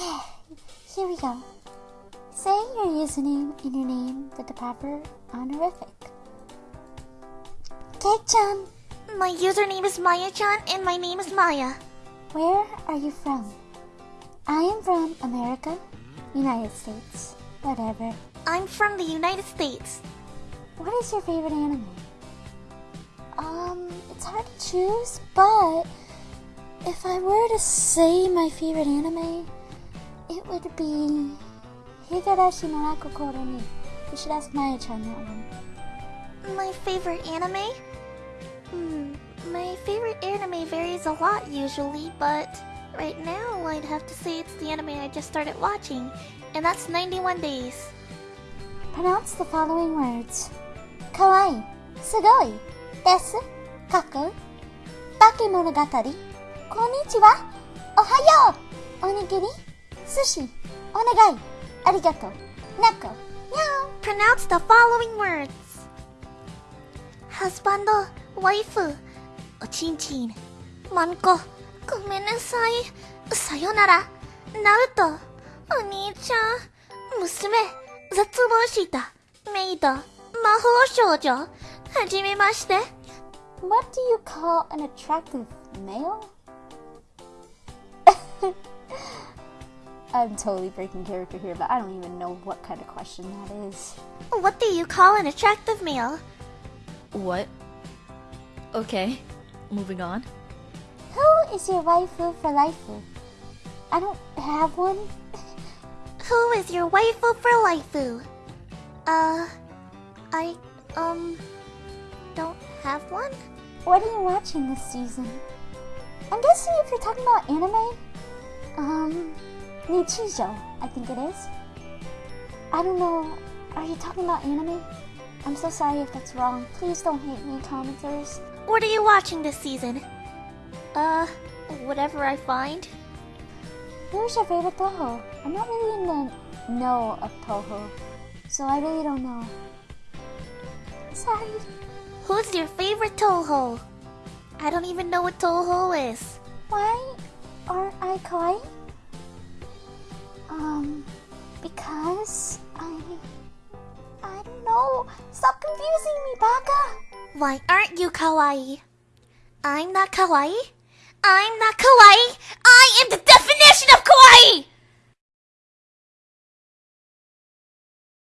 Here we go. Say your username and your name with the proper honorific. Cake-chan, My username is Maya-chan and my name is Maya. where are you from? I am from America, United States, whatever. I'm from the United States. What is your favorite anime? Um, it's hard to choose, but if I were to say my favorite anime, it would be Higurashi no Koro ni. You should ask Maya-chan that one. My favorite anime? Hmm, my favorite anime varies a lot usually, but right now I'd have to say it's the anime I just started watching, and that's 91 Days. Pronounce the following words. Kawaii, sugoi, desu, kaku, bakemonogatari, konnichiwa, ohayo, onigiri, 寿司、お願い、ありがとう、猫、にゃお Pronounce the following words. ハスバンド、ワイフ、おちんちん、マンコ、ごめんなさい、さよなら、ナウト、お兄ちゃん、娘、絶望した、メイド、魔法少女、はじめまして。What do you call an attractive male? I'm totally breaking character here, but I don't even know what kind of question that is. What do you call an attractive male? What? Okay, moving on. Who is your waifu for lifeu? I don't have one. Who is your waifu for waifu? Uh, I, um, don't have one? What are you watching this season? I'm guessing if you're talking about anime, um, Nichijou, I think it is. I don't know. Are you talking about anime? I'm so sorry if that's wrong. Please don't hate me, commenters. What are you watching this season? Uh, whatever I find. Who's your favorite Touhou? I'm not really in the know of Touhou, so I really don't know. Sorry. Who's your favorite Touhou? I don't even know what Touhou is. Why aren't I kawaii? Um, because I... I don't know. Stop confusing me, Baka! Why aren't you kawaii? I'm not kawaii. I'm not kawaii. I am the definition!